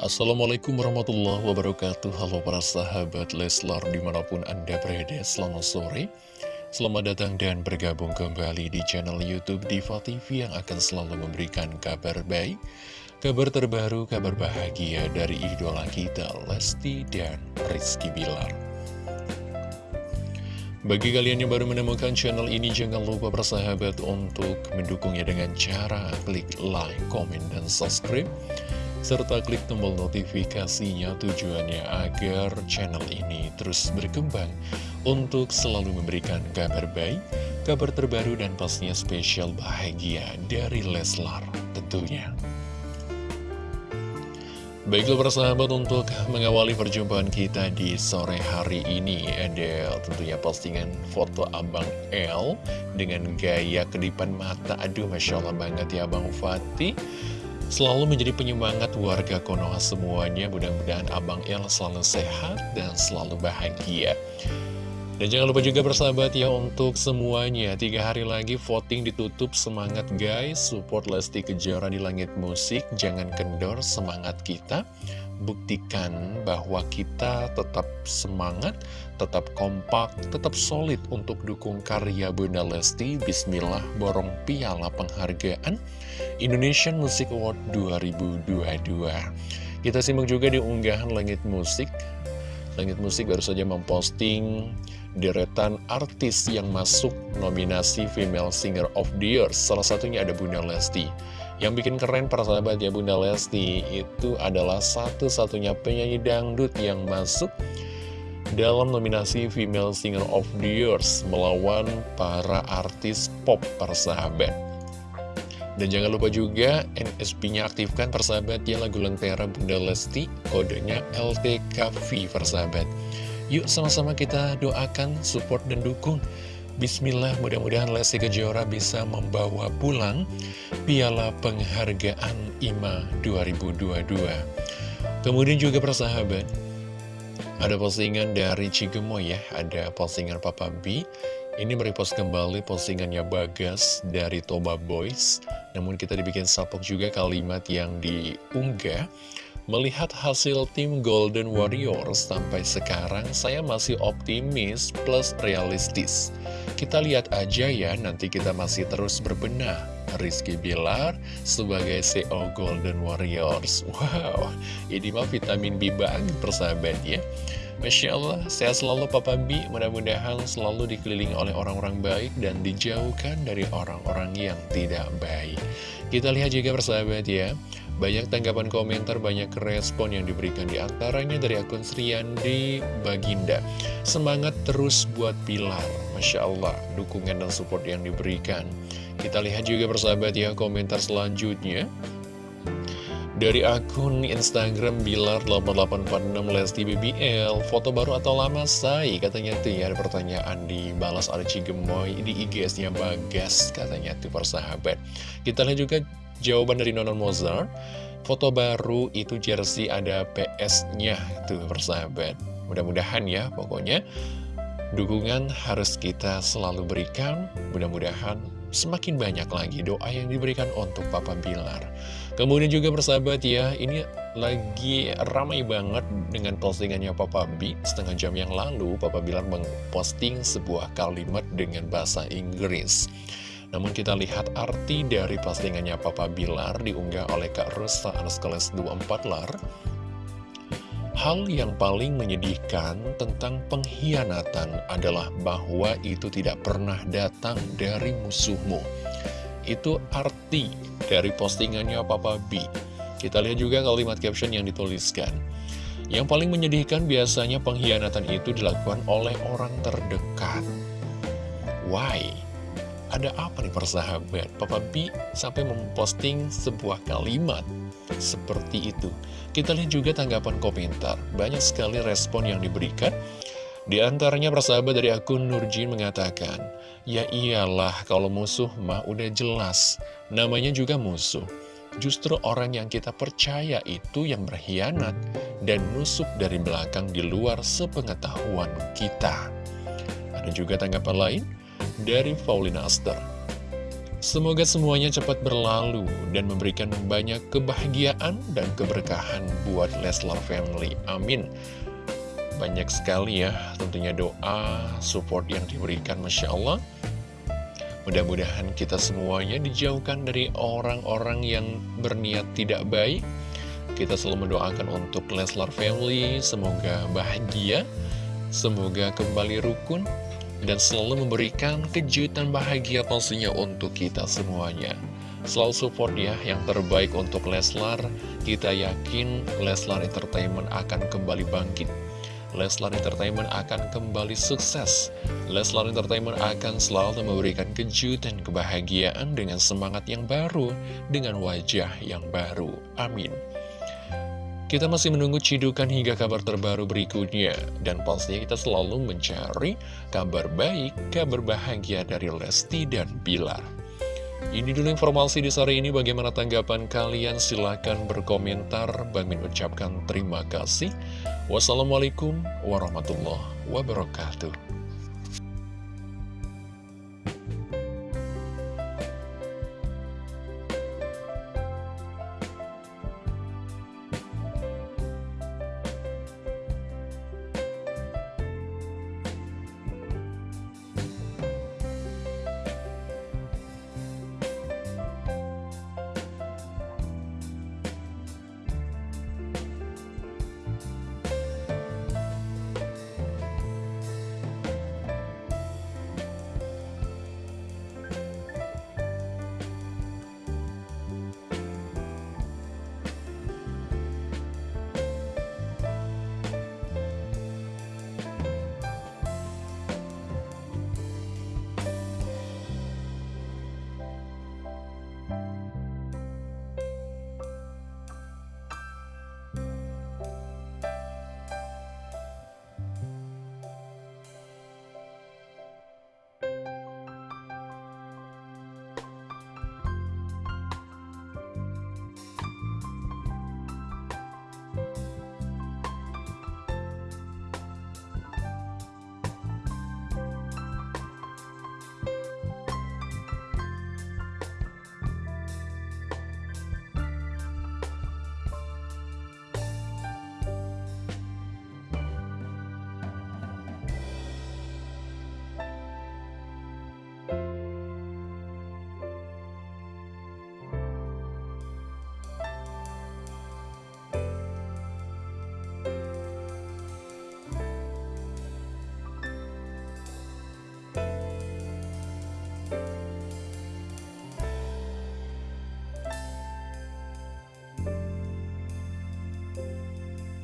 Assalamualaikum warahmatullahi wabarakatuh. Halo para sahabat Leslar di mana pun anda berada Selamat sore. Selamat datang dan bergabung kembali di channel Youtube Diva TV Yang akan selalu memberikan kabar baik Kabar terbaru, kabar bahagia dari idola kita Lesti dan Rizky Bilar. Bagi kalian yang baru menemukan channel ini, jangan lupa bersahabat untuk mendukungnya dengan cara klik like, komen, dan subscribe serta klik tombol notifikasinya tujuannya agar channel ini terus berkembang untuk selalu memberikan kabar baik, kabar terbaru dan pastinya spesial bahagia dari Leslar tentunya. Baiklah persahabat untuk mengawali perjumpaan kita di sore hari ini Ada tentunya postingan foto Abang L dengan gaya kedipan mata Aduh Masya Allah banget ya Abang Fatih Selalu menjadi penyemangat warga Konoha semuanya. Mudah-mudahan Abang El selalu sehat dan selalu bahagia. Dan jangan lupa juga bersahabat ya untuk semuanya. Tiga hari lagi voting ditutup. Semangat guys. Support Lesti Kejora di langit musik. Jangan kendor semangat kita Buktikan bahwa kita tetap semangat Tetap kompak Tetap solid untuk dukung karya Bunda Lesti. Bismillah borong piala penghargaan Indonesian Music Award 2022 Kita simak juga di unggahan Langit Musik. Langit Musik baru saja memposting deretan artis yang masuk nominasi Female Singer of the Year. Salah satunya ada Bunda Lesti Yang bikin keren para sahabat ya Bunda Lesti Itu adalah satu-satunya penyanyi dangdut yang masuk dalam nominasi Female Singer of the Years melawan para artis pop persahabat. Dan jangan lupa juga NSP-nya aktifkan persahabat ya lagu Lentera Bunda Lesti, kodenya LTKV persahabat. Yuk sama-sama kita doakan, support dan dukung. Bismillah mudah-mudahan Lesti Kejora bisa membawa pulang piala penghargaan IMA 2022. Kemudian juga persahabat, ada postingan dari Cigemoy ya, ada postingan Papa B. Ini merepost kembali postingannya Bagas dari Toba Boys. Namun kita dibikin sapok juga kalimat yang diunggah Melihat hasil tim Golden Warriors sampai sekarang saya masih optimis plus realistis. Kita lihat aja ya nanti kita masih terus berbenah. Rizky Bilar sebagai CEO Golden Warriors. Wow, ini mah vitamin B banget persahabat ya. Masya Allah, sehat selalu Papa B, mudah-mudahan selalu dikelilingi oleh orang-orang baik dan dijauhkan dari orang-orang yang tidak baik. Kita lihat juga persahabat ya, banyak tanggapan komentar, banyak respon yang diberikan di antaranya dari akun Sriandi Baginda. Semangat terus buat Pilar, Masya Allah, dukungan dan support yang diberikan. Kita lihat juga persahabat ya, komentar selanjutnya. Dari akun Instagram Bilar8846 Lesti BBL Foto baru atau lama say? Katanya tuh ya ada pertanyaan dibalas oleh Cigemoy Di IGS-nya Bagas katanya tuh persahabat Kita lihat juga jawaban dari Nonon Mozart Foto baru itu jersey ada PS-nya tuh persahabat Mudah-mudahan ya pokoknya Dukungan harus kita selalu berikan Mudah-mudahan semakin banyak lagi doa yang diberikan untuk Papa Bilar Kemudian juga bersahabat ya, ini lagi ramai banget dengan postingannya Papa B. Setengah jam yang lalu, Papa Bilar memposting sebuah kalimat dengan bahasa Inggris. Namun kita lihat arti dari postingannya Papa Bilar diunggah oleh Kak Rusa kelas 24 lar. Hal yang paling menyedihkan tentang pengkhianatan adalah bahwa itu tidak pernah datang dari musuhmu. Itu arti dari postingannya Papa B. Kita lihat juga kalimat caption yang dituliskan. Yang paling menyedihkan biasanya pengkhianatan itu dilakukan oleh orang terdekat. Why? Ada apa nih persahabat? Papa B sampai memposting sebuah kalimat seperti itu. Kita lihat juga tanggapan komentar. Banyak sekali respon yang diberikan. Di antaranya persahabat dari akun Nurjin mengatakan, Ya iyalah kalau musuh mah udah jelas, namanya juga musuh. Justru orang yang kita percaya itu yang berkhianat dan nusuk dari belakang di luar sepengetahuan kita. Ada juga tanggapan lain dari Paulina Aster. Semoga semuanya cepat berlalu dan memberikan banyak kebahagiaan dan keberkahan buat Leslar Family. Amin. Banyak sekali ya tentunya doa, support yang diberikan Masya Allah. Mudah-mudahan kita semuanya dijauhkan dari orang-orang yang berniat tidak baik. Kita selalu mendoakan untuk Leslar Family, semoga bahagia, semoga kembali rukun, dan selalu memberikan kejutan bahagia pastinya untuk kita semuanya. Selalu support ya yang terbaik untuk Leslar. Kita yakin Leslar Entertainment akan kembali bangkit. Leslar Entertainment akan kembali sukses. Leslar Entertainment akan selalu memberikan kejutan kebahagiaan dengan semangat yang baru, dengan wajah yang baru. Amin. Kita masih menunggu cidukan hingga kabar terbaru berikutnya. Dan pastinya kita selalu mencari kabar baik, kabar bahagia dari Lesti dan Bilar. Ini dulu informasi di sore ini. Bagaimana tanggapan kalian? Silahkan berkomentar. Bang Min ucapkan terima kasih. Wassalamualaikum warahmatullahi wabarakatuh.